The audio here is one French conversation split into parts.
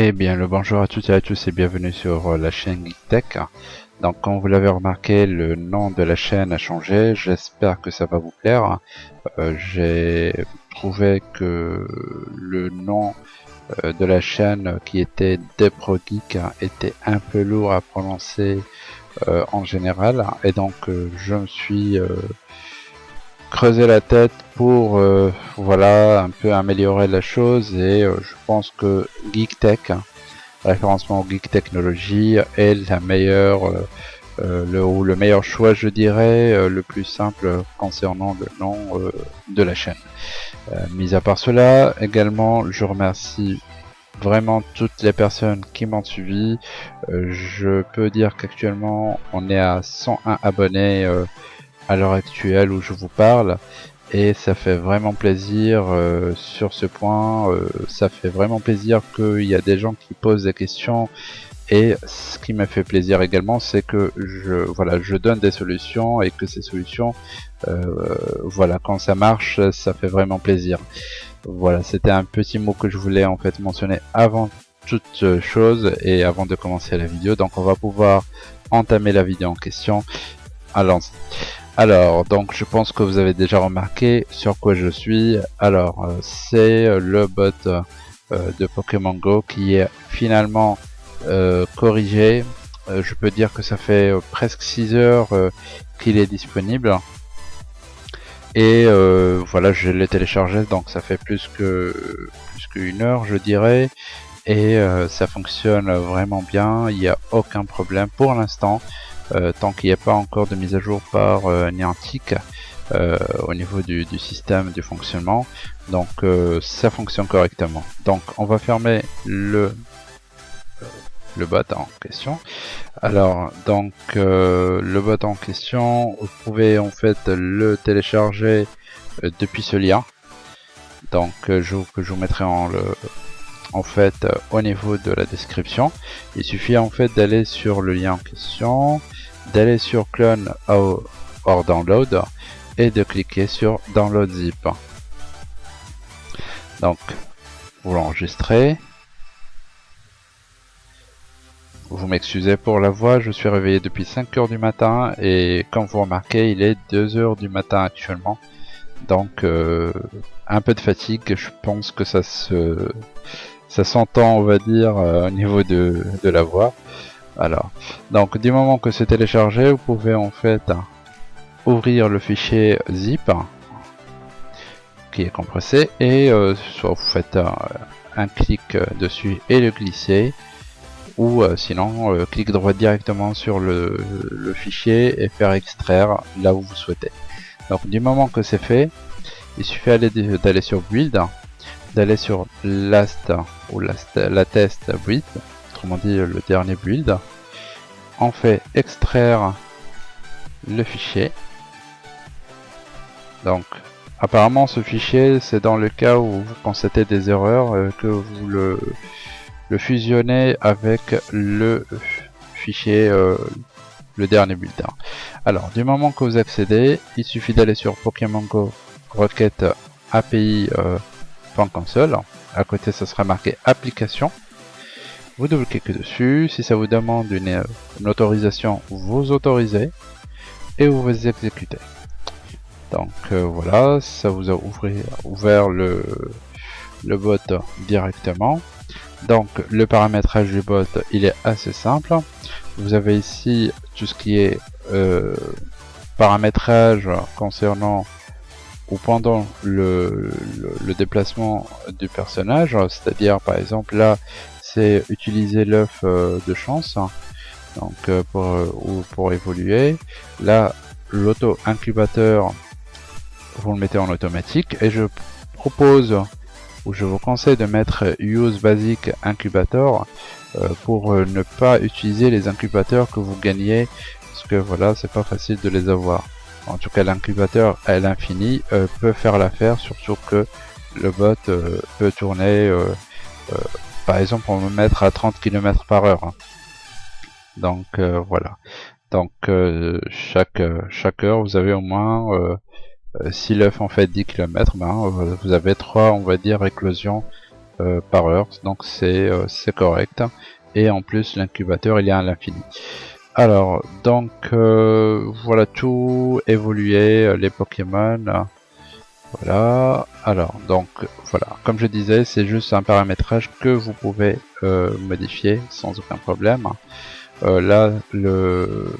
Eh bien le bonjour à toutes et à tous et bienvenue sur euh, la chaîne GeekTech. Donc comme vous l'avez remarqué, le nom de la chaîne a changé, j'espère que ça va vous plaire. Euh, j'ai trouvé que le nom euh, de la chaîne qui était Depro Geek était un peu lourd à prononcer en général et donc je me suis creuser la tête pour euh, voilà un peu améliorer la chose et euh, je pense que GeekTech, hein, référencement Geek Technology est la meilleure euh, le, ou le meilleur choix je dirais le plus simple concernant le nom de la chaîne. mis à part cela également je remercie vraiment toutes les personnes qui m'ont suivi. je peux dire qu'actuellement on est à 101 abonnés à l'heure actuelle où je vous parle et ça fait vraiment plaisir euh, sur ce point euh, ça fait vraiment plaisir qu'il y a des gens qui posent des questions et ce qui m'a fait plaisir également c'est que je voilà je donne des solutions et que ces solutions euh, voilà quand ça marche ça fait vraiment plaisir. Voilà c'était un petit mot que je voulais en fait mentionner avant toute chose et avant de commencer la vidéo. Donc on va pouvoir entamer la vidéo en question. Allons-y alors, donc je pense que vous avez déjà remarqué sur quoi je suis. Alors, euh, c'est le bot euh, de Pokémon Go qui est finalement euh, corrigé. je peux dire que ça fait presque 6 heures qu'il est disponible. Et voilà, je l'ai téléchargé, donc ça fait plus qu'une heure, je dirais. Et ça fonctionne vraiment bien, il n'y a aucun problème pour l'instant. Euh, tant qu'il n'y a pas encore de mise à jour par euh, Niantic euh, au niveau du, système du fonctionnement. Donc ça fonctionne correctement. Donc on va fermer le le bot en question. Alors donc le bot en question, vous pouvez en fait le télécharger depuis ce lien. Donc je, vous mettrai en le en fait au niveau de la description. Il suffit en fait d'aller sur le lien en question, d'aller sur clone or download et de cliquer sur download zip. Donc vous l'enregistrez. Vous m'excusez pour la voix, je suis réveillé depuis 5 heures du matin et comme vous remarquez il est 2 heures du matin actuellement. Donc euh, un peu de fatigue, je pense que ça se ça s'entend on va dire euh, au niveau de la voix. Alors, donc du moment que c'est téléchargé, vous pouvez en fait ouvrir le fichier zip qui est compressé et euh, soit vous faites un, clic dessus et le glisser ou euh, sinon euh, droit directement sur le, le, fichier et faire extraire là où vous souhaitez. Donc du moment que c'est fait, il suffit d'aller sur build, d'aller sur last ou last, la test build autrement dit le dernier build. On fait extraire le fichier. Donc apparemment ce fichier c'est dans le cas où vous constatez des erreurs euh, que vous le, fusionnez avec le fichier euh, le dernier build. Alors du moment que vous accédez, il suffit d'aller sur Pokémon Go requête API euh, console. À côté ça sera marqué application vous double-cliquez dessus, si ça vous demande une, autorisation, vous autorisez et vous vous exécutez. Donc euh, voilà, ça vous a ouvert le, le bot directement. Donc le paramétrage du bot, il est assez simple. Vous avez ici tout ce qui est euh, paramétrage concernant ou pendant le, le déplacement du personnage, c'est-à-dire par exemple là c'est utiliser l'œuf euh, de chance hein. donc euh, pour, euh, ou pour évoluer. Là l'auto incubateur vous le mettez en automatique. Et je propose ou je vous conseille de mettre use basic incubator pour ne pas utiliser les incubateurs que vous gagnez. Parce que voilà c'est pas facile de les avoir. En tout cas l'incubateur à l'infini peut faire l'affaire surtout que le bot peut tourner par exemple on va mettre à 30 km par heure hein. donc euh, voilà donc euh, chaque chaque heure vous avez au moins si l'œuf en fait 10 km, ben, vous avez 3 on va dire éclosions par heure, donc c'est correct. Et en plus l'incubateur il est à l'infini. Alors, donc voilà tout évolué, les Pokémon. Voilà, alors donc voilà, comme je disais, c'est juste un paramétrage que vous pouvez modifier sans aucun problème. Euh, là, le,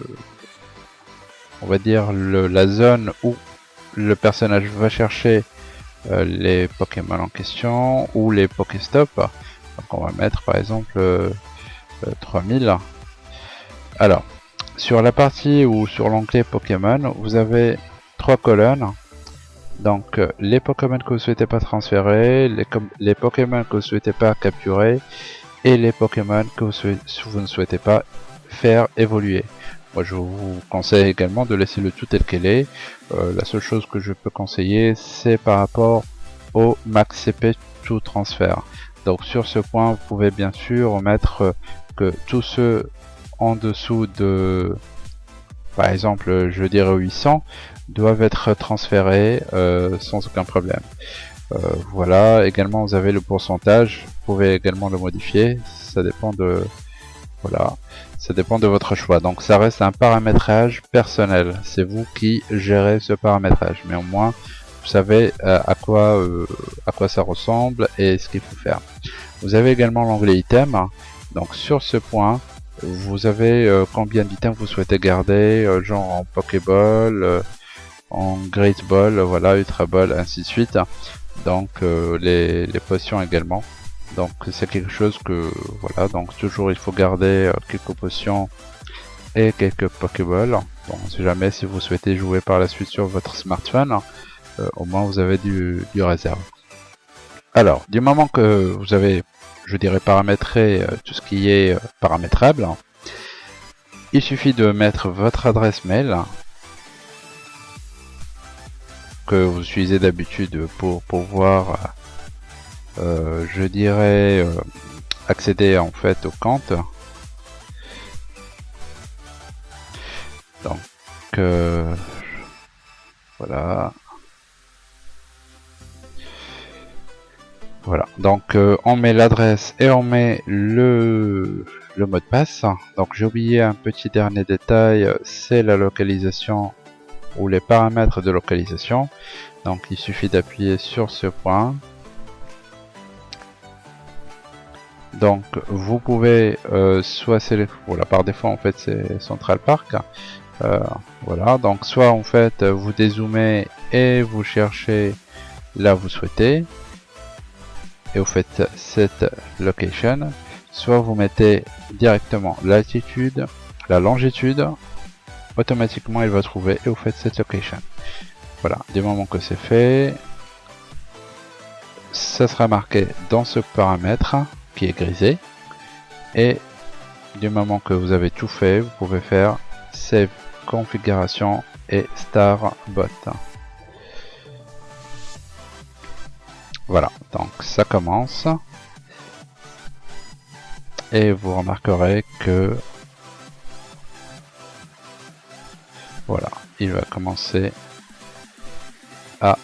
on va dire le, la zone où le personnage va chercher euh, les Pokémon en question ou les Pokéstop. Donc on va mettre par exemple 3000. Euh, Alors, sur la partie ou sur l'onglet Pokémon, vous avez trois colonnes. Donc les Pokémon que vous souhaitez pas transférer, les, Pokémon que vous souhaitez pas capturer et les Pokémon que vous ne souhaitez pas faire évoluer. Moi je vous conseille également de laisser le tout tel qu'elle est. Euh, la seule chose que je peux conseiller c'est par rapport au max CP tout transfert. Donc sur ce point vous pouvez bien sûr mettre que tous ceux en dessous de par exemple je dirais 800 doivent être transférés euh, sans aucun problème. Euh, voilà, également vous avez le pourcentage, vous pouvez également le modifier, ça dépend de voilà, ça dépend de votre choix. Donc ça reste un paramétrage personnel. C'est vous qui gérez ce paramétrage. Mais au moins, vous savez euh, à quoi à quoi ça ressemble et ce qu'il faut faire. Vous avez également l'onglet item. Donc sur ce point, vous avez euh, combien d'items vous souhaitez garder, genre en Pokéball, en Great Ball, voilà, Ultra Ball, ainsi de suite. Donc les, les potions également. Donc c'est quelque chose que voilà donc toujours il faut garder euh, quelques potions et quelques pokéballs. Bon si jamais si vous souhaitez jouer par la suite sur votre smartphone. Euh, au moins vous avez du, réserve. Alors du moment que vous avez je dirais paramétré euh, tout ce qui est paramétrable il suffit de mettre votre adresse mail que vous utilisez d'habitude pour pouvoir euh, je dirais euh, accéder en fait au compte. Donc euh, voilà. Voilà, donc on met l'adresse et on met le, mot de passe. Donc j'ai oublié un petit dernier détail, c'est la localisation ou les paramètres de localisation. Donc il suffit d'appuyer sur ce point. Donc vous pouvez euh, soit sélectionner, voilà par défaut en fait c'est Central Park, euh, voilà. Donc soit en fait vous dézoomez et vous cherchez là vous souhaitez et vous faites cette location, soit vous mettez directement l'altitude, la longitude, automatiquement il va trouver et vous faites cette location. Voilà, du moment que c'est fait, ça sera marqué dans ce paramètre est grisé. Et du moment que vous avez tout fait, vous pouvez faire Save configuration et Star Bot. Voilà, donc ça commence. Et vous remarquerez que voilà, il va commencer à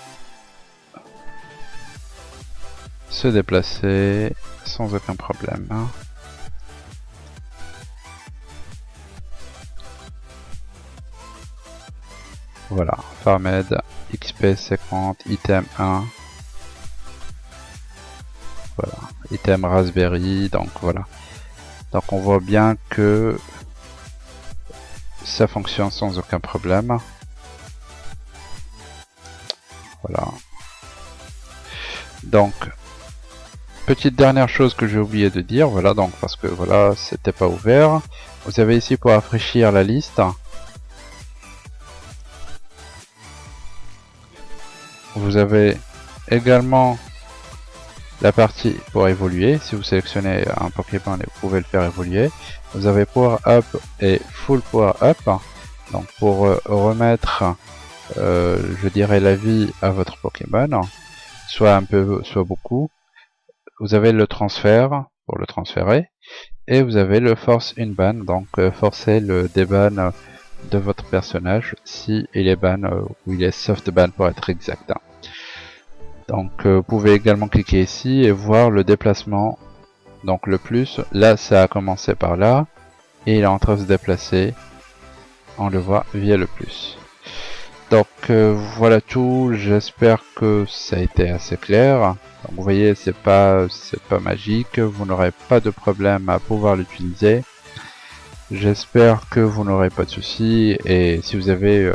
se déplacer sans aucun problème. Voilà, Farmed, XP 50, item 1. Raspberry, donc voilà. Donc on voit bien que ça fonctionne sans aucun problème. Voilà. Donc Petite dernière chose que j'ai oublié de dire, voilà donc parce que voilà c'était pas ouvert. Vous avez ici pour rafraîchir la liste. Vous avez également la partie pour évoluer. Si vous sélectionnez un Pokémon, vous pouvez le faire évoluer. Vous avez Power Up et Full Power Up. Donc pour euh, remettre, euh, je dirais, la vie à votre Pokémon, soit un peu, soit beaucoup vous avez le transfert pour le transférer et vous avez le force in ban donc euh, forcer le déban de votre personnage si il est ban ou il est soft ban pour être exact. Donc vous pouvez également cliquer ici et voir le déplacement. Donc le plus, là ça a commencé par là et il est en train de se déplacer. On le voit via le plus. Donc euh, voilà tout, j'espère que ça a été assez clair. vous voyez, c'est pas pas magique, vous n'aurez pas de problème à pouvoir l'utiliser. J'espère que vous n'aurez pas de soucis et si vous avez euh,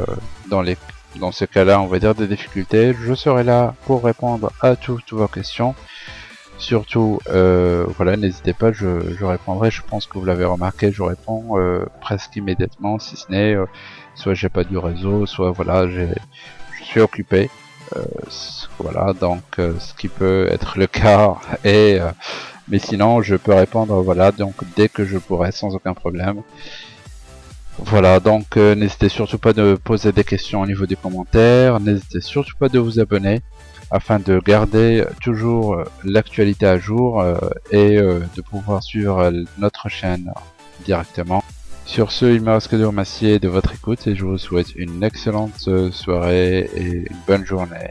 dans les dans ce cas-là, on va dire des difficultés, je serai là pour répondre à toutes vos questions. Surtout, euh, voilà, n'hésitez pas, je, répondrai. Je pense que vous l'avez remarqué, je réponds presque immédiatement, si ce n'est soit j'ai pas du réseau, soit voilà, je suis occupé. Euh, voilà, donc euh, ce qui peut être le cas et euh, mais sinon je peux répondre voilà donc dès que je pourrai sans aucun problème. Voilà, donc n'hésitez surtout pas de poser des questions au niveau des commentaires, n'hésitez surtout pas de vous abonner afin de garder toujours l'actualité à jour et de pouvoir suivre notre chaîne directement. Sur ce, il me reste que de remercier de votre écoute et je vous souhaite une excellente soirée et une bonne journée.